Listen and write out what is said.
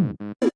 Mm-hmm.